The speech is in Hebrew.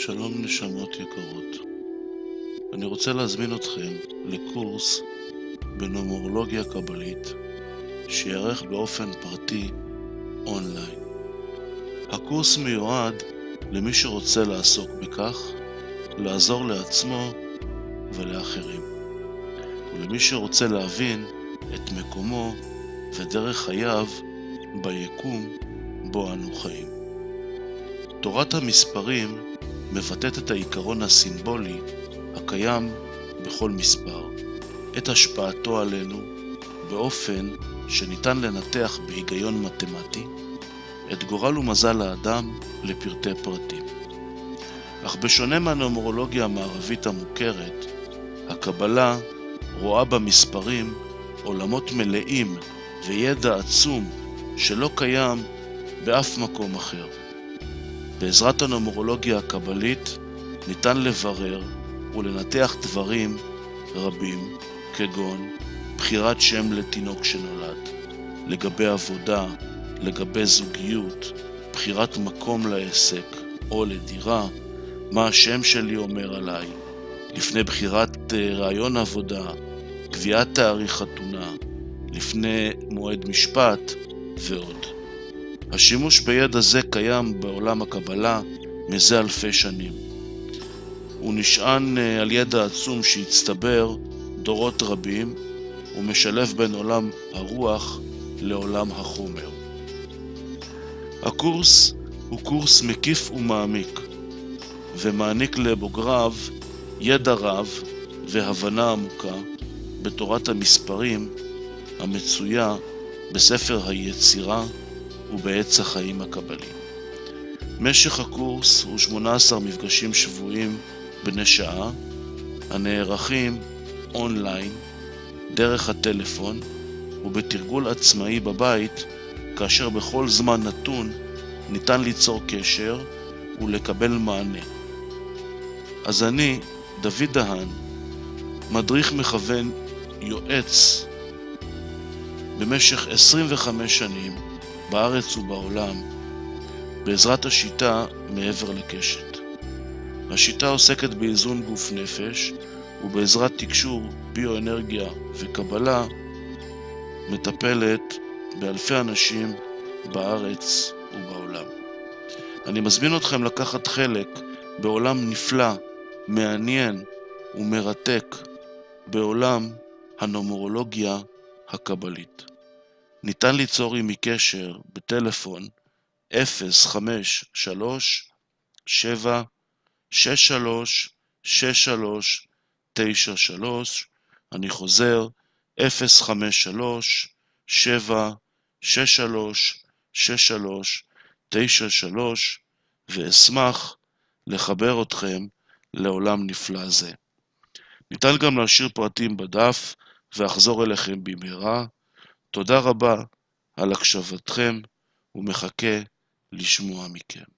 שלום נשמות יקרות. אני רוצה להזמין אתכם לקורס בנומרולוגיה קבלית שייערך באופן פרטי אונליין. הקורס מיועד למי שרוצה לעסוק בכך, לעזור לעצמו ולאחרים, ולמי שרוצה להבין את מקומו ודרך חייו ביקום בו אנו חיים. תורת המספרים מבטאת את העיקרון הסימבולי הקיים בכל מספר, את השפעתו עלינו באופן שניתן לנתח בהיגיון מתמטי את גורל ומזל האדם לפרטי פרטים. אך בשונה מהנומרולוגיה המערבית המוכרת, הקבלה רואה במספרים עולמות מלאים וידע עצום שלא קיים באף מקום אחר. בעזרת הנומרולוגיה הקבלית ניתן לברר ולנתח דברים רבים, כגון בחירת שם לתינוק שנולד, לגבי עבודה, לגבי זוגיות, בחירת מקום לעסק או לדירה, מה השם שלי אומר עליי, לפני בחירת אה, רעיון עבודה, קביעת תאריך חתונה, לפני מועד משפט ועוד. השימוש בידע זה קיים בעולם הקבלה מזה אלפי שנים. הוא נשען אה, על ידע עצום שהצטבר דורות רבים ומשלב בין עולם הרוח לעולם החומר. הקורס הוא קורס מקיף ומעמיק ומעניק לבוגריו ידע רב והבנה עמוקה בתורת המספרים המצויה בספר היצירה ובעץ החיים הקבלי. משך הקורס הוא 18 מפגשים שבועיים בני שעה, הנערכים אונליין, דרך הטלפון ובתרגול עצמאי בבית, כאשר בכל זמן נתון ניתן ליצור קשר ולקבל מענה. אז אני, דוד דהן, מדריך מכוון יועץ במשך 25 שנים בארץ ובעולם בעזרת השיטה מעבר לקשת. השיטה עוסקת באיזון גוף נפש ובעזרת תקשור, ביואנרגיה וקבלה מטפלת באלפי אנשים בארץ ובעולם. אני מזמין אתכם לקחת חלק בעולם נפלא, מעניין ומרתק בעולם הנומרולוגיה הקבלית. ניתן ליצור עמי קשר בטלפון 053 7 63 63 93 אני חוזר 053 7 63 63 93 ואשמח לחבר אתכם לעולם נפלא זה. ניתן גם להשאיר פרטים בדף ואחזור אליכם במהרה. תודה רבה על הקשבתכם ומחכה לשמוע מכם.